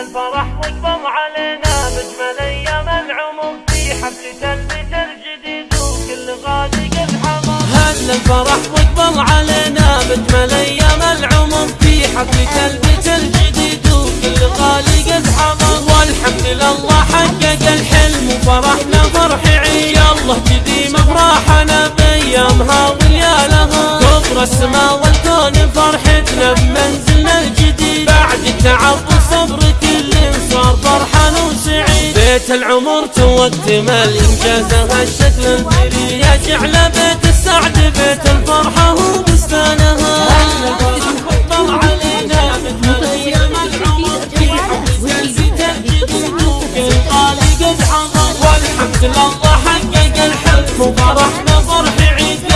الفرح واقبض علينا بجمل أيام العمر. في حفلة البيت الجديد وكل غالي قد هل الفرح واقبض علينا بجمل أيام العمر. في حفلة البيت الجديد وكل غالي قد حضر والحمد لله حقق الحلم وفرحنا فرح عيد الله جديم أفراحنا بايامها وليالها كبر السماء بيت العمر توتمل انجازها الشكل. البري يجعل بيت السعد بيت الفرحة وبستانها طلع علينا أيام العمر قد والحمد لله حقق وفرحنا فرح عيد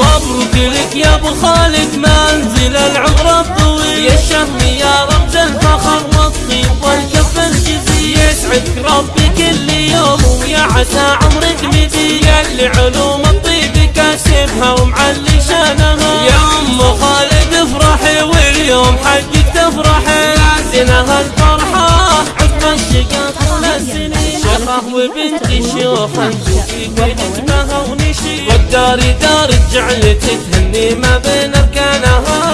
مبروك لك يا ابو خالد منزل العمر الطويل يا الشهم يا رمز الفخر والطيب والكف الجزيل يسعدك ربي كل يوم ويا عسى عمرك مديد يا اللي علوم الطيب كاسبها ومعلي شانها. يا أم خالد افرحي واليوم حقك تفرحي. لازنها الفرحة عقب الشقاق السنين شيخه وبنت شيوخ نشوفك ونجمها ونشيد والدار دار جعلت تهني ما بين اركانها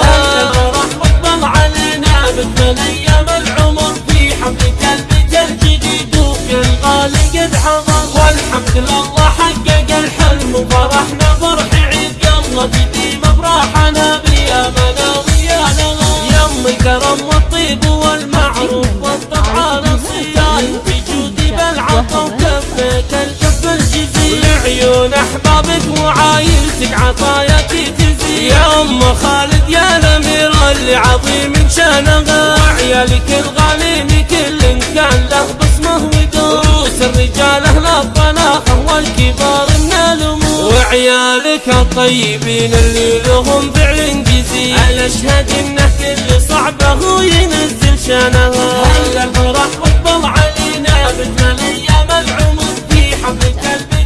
والحمد لله حقق الحلم وفرحنا فرح عيد يلا تديم أفراحنا بيامنا ويانا يم الكرم والطيب والمعروف والطبع في جودي بالعطا وكفك الكف الجزيل. لعيون أحبابك وعايلتك عطاياك تزيد يا أم خالد يا الأمير اللي عظيم شانها وعيالك الغالين كل كان له بصمه ودور الرجال أهل الطلاقه والكبار من الأمور. وعيالك الطيبين اللي لهم فعل جزيل أنا اشهد انه كل صعبه ينزل شانها هل الفرح واقبل علينا؟ مثل أيام العمر في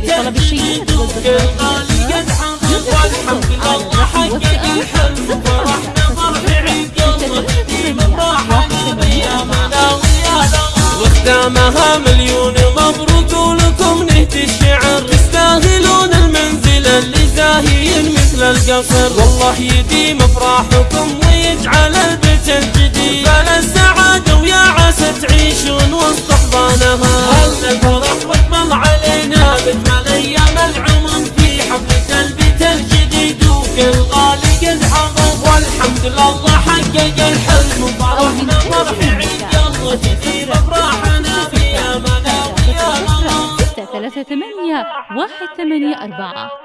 طلب الشيء الجديد وكل غالي قد حضر والحمد لله حقق الحلم. وفرحنا فرح عيد يلا تديم افراحنا بيامنا ويانا وختامها مليون. والله يديم افراحكم ويجعل البيت الجديد. بلا السعادة ويا عسى تعيشون وسط أحضانها. هل الفرح واقبل علينا؟ أيام العمر في حفلة البيت الجديد. وكل غالي قد حضر والحمد لله حقق الحلم. وفرحنا فرح عيد تدير أفراحنا في الله ثلاثة ثمانية واحد ثمانية أربعة.